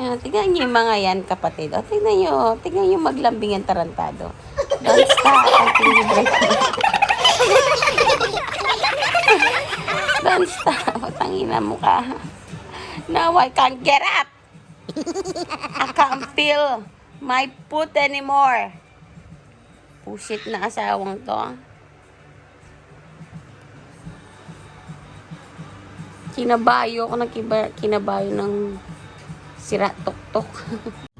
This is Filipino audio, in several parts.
Ayan, tignan niyo yung mga yan, kapatid. O, tignan niyo. Tignan niyo maglambing ang tarantado. Don't stop until you break. Don't stop. Tangina mo ka. Now I can't get up. I can't feel my foot anymore. Pusit na asawang to. Kinabayo ako ng kinabayo ng sira tok-tok.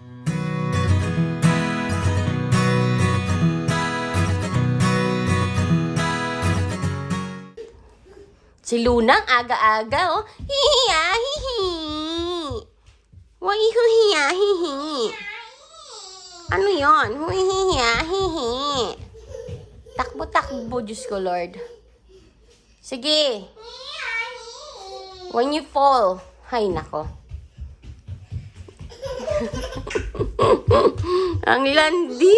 si Lunang aga-aga oh. Hihiya, hihi. Why hihiya, hihi. Ano yon? Hihiya, hihi. Takbo-takbo, Diyos ko, Lord. Sige. When you fall. Hay, nako. Ang landi.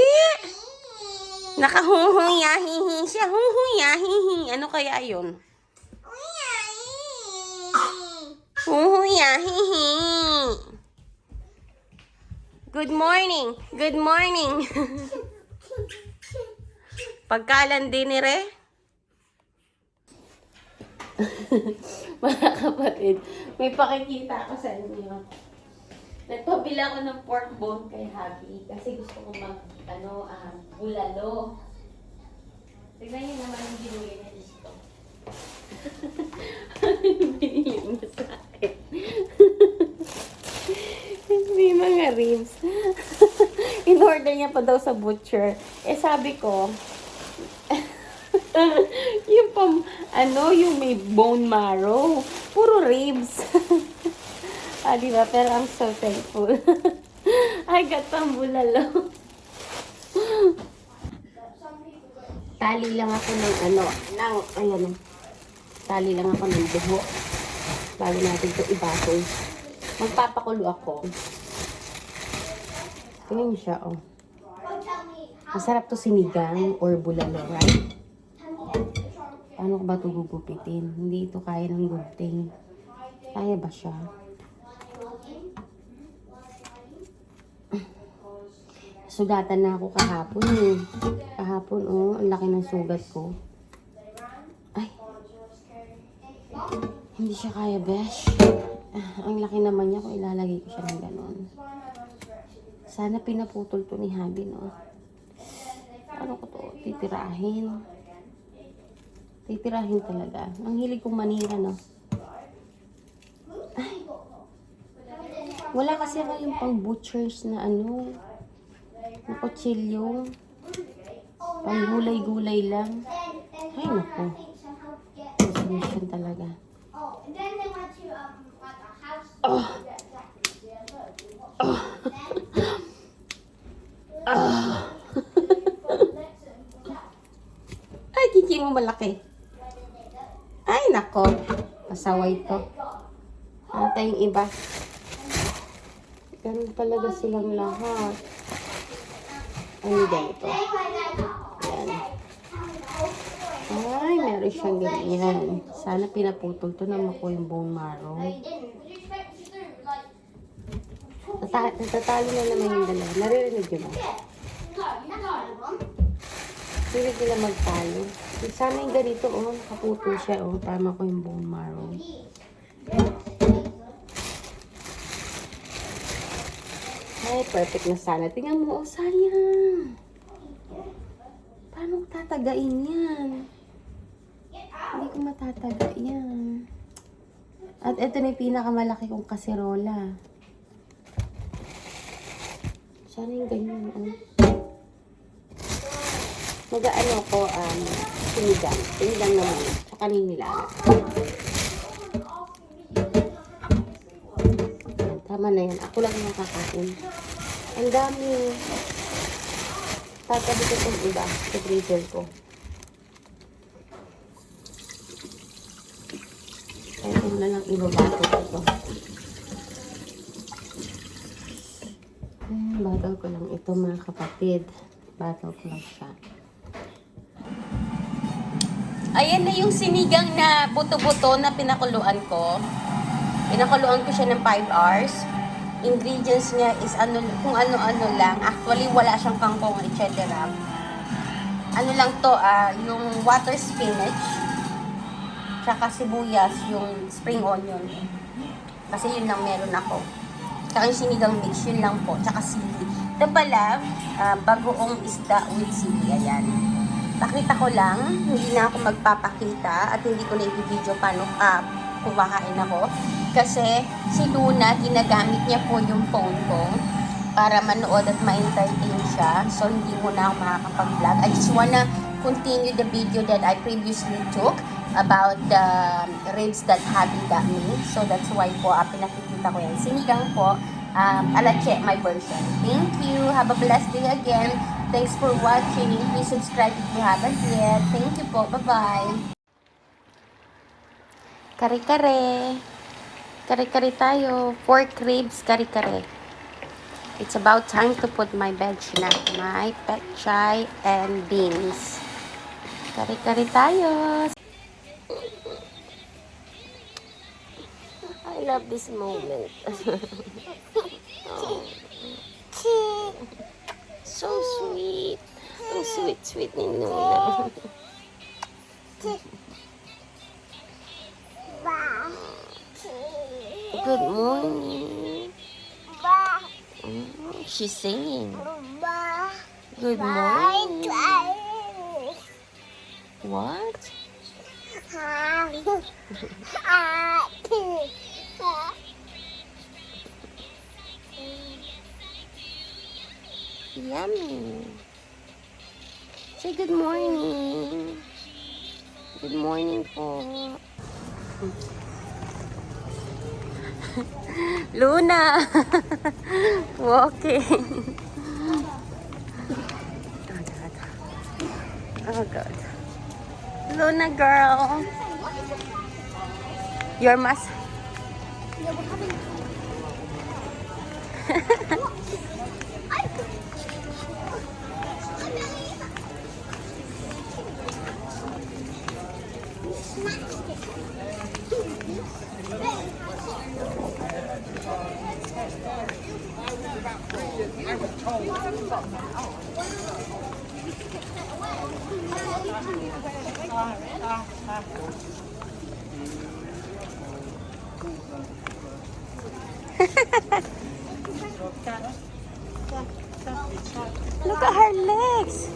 Nakahuhuyahihi siya. Huhuyahihi. Ano kaya yun? Huhuyahihi. Good morning. Good morning. Pagkalandi ni Re. Mga kapatid, may pakikita ako sa inyo. Nagpabila ko ng pork bone kay Happy kasi gusto ko mag, ano, ah, bulalo. Tignan niyo naman yung binili niya dito. Binili niya sa. Hindi mga ribs. In-order niya pa daw sa butcher. Eh sabi ko, yung pam, ano, yung may bone marrow. Puro ribs. ah, di ba? Pero I'm so thankful. I got some bulalo. Tali lang ako ng ano, ng, ayan, tali lang ako ng buho. Bago natin ito ibasoy. Magpapakulo ako. Tingnan niyo siya, oh. Masarap to sinigang or bulalo, right? Paano ko ba ito gugupitin? Hindi ito kaya ng gunting. Kaya ba siya? Sugatan na ako kahapon eh. Kahapon, oh, ang laki ng sugat ko. Ay. Hindi siya kaya, besh. Ah, ang laki naman niya kung ilalagay ko siya ng ganon. Sana pinaputol to ni Habi, no? Ano ko to? Titirahin. Titirahin talaga. Ang hilig kong manira, no? Ay. Wala kasi ako yung pang butchers na ano, na kutsilyo. Pang gulay-gulay lang. Ay, naku. Resolution talaga. Oh. Oh. Oh. Ay, kiki mo malaki. Ay, nako. Pasaway to. Ano tayong iba? Ganun talaga silang lahat. Ano ganito? Yan. Ay, meron siyang ganyan. Sana pinaputol to na makuha yung bone marrow. Nata- natatalo na naman yung dalawa. Naririnig yun ba? Hindi nila magtalo. Sana yung ganito, oh, nakaputol siya, oh, para makuha yung bone marrow. Ay, perfect na sana. Tingnan mo, oh, sayang. Paano tatagain yan? Hindi ko matataga yan. At ito na yung pinakamalaki kong kaserola. Sana yung ganyan, oh. Mag-ano ko, um, sinigang. Sinigang naman. Tsaka ninilang. Tama na yan. Ako lang yung kakain. Ang dami. Tatabi ko itong iba sa freezer ko. Kaya ko na lang ibabato ko ito. Bagal ko lang ito mga kapatid. Bagal ko lang siya. Ayan na yung sinigang na buto-buto na pinakuluan ko. Pinakuluan ko siya ng 5 hours. ingredients niya is ano, kung ano-ano lang. Actually, wala siyang kangkong, etc. Ano lang to, ah, yung water spinach, tsaka sibuyas, yung spring onion. Kasi yun lang meron ako. Tsaka yung sinigang mix, yun lang po. Tsaka sili. Ito pala, ah, bagoong isda with sili. Ayan. Pakita ko lang, hindi na ako magpapakita at hindi ko na i-video paano ah, kumakain ako. Kasi si Luna, ginagamit niya po yung phone ko para manood at ma-entertain siya. So, hindi mo na ako makakapag-vlog. I just wanna continue the video that I previously took about the ribs that Habi got me. So, that's why po, uh, pinakikita ko yan. Sinigang po, um, alache, my version. Thank you. Have a blessed day again. Thanks for watching. Please subscribe if you haven't yet. Thank you po. Bye-bye. Kare-kare. Kare-kare tayo. Pork ribs, kare-kare. It's about time to put my veg na. My pet chai and beans. Kare-kare tayo. I love this moment. oh. So sweet. Ang sweet-sweet ni Nuna. Good morning. Mm, She's singing. Good morning. What? Yummy. Say good morning. Good morning po. Luna. Walking. Oh, oh God. Luna girl. Your mas Look at her legs.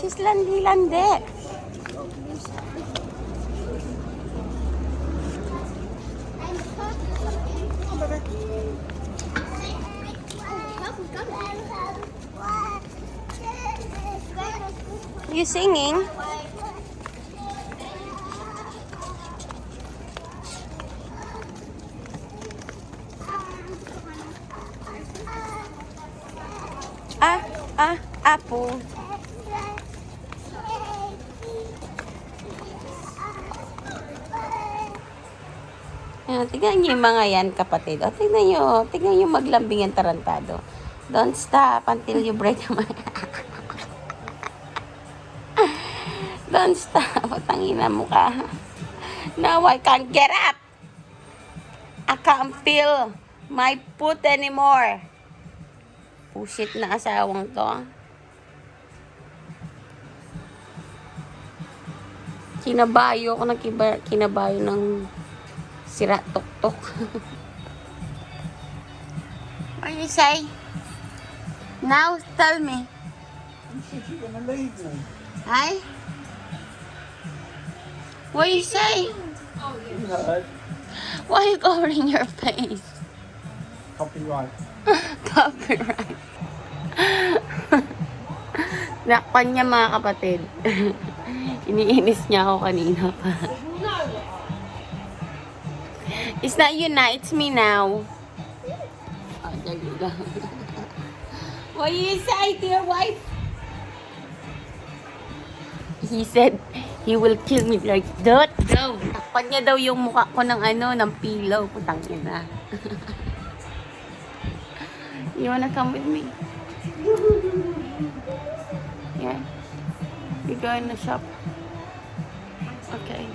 She's landi-landi. You singing? Ah, ah, apple. Ayan, tignan niyo yung mga yan, kapatid. O, tignan niyo, tignan niyo maglambing ang tarantado. Don't stop until you break my... Don't stop. Tangina mo ka. Now I can't get up. I can't feel my foot anymore. Pusit na asawang to. Kinabayo ako ng kinabayo ng sira tok-tok. What do you say? Now, tell me. Hi? What do you say? Why are you covering your face? Copyright. Copyright. Nakpan niya mga kapatid. Iniinis niya ako kanina pa. It's not you na, it's me now. Go. What do you say to your wife? He said, he will kill me like that. Go. Nakpan niya daw yung mukha ko ng ano, ng pillow. Putang ina. You wanna come with me? Yeah. We go in the shop. Okay.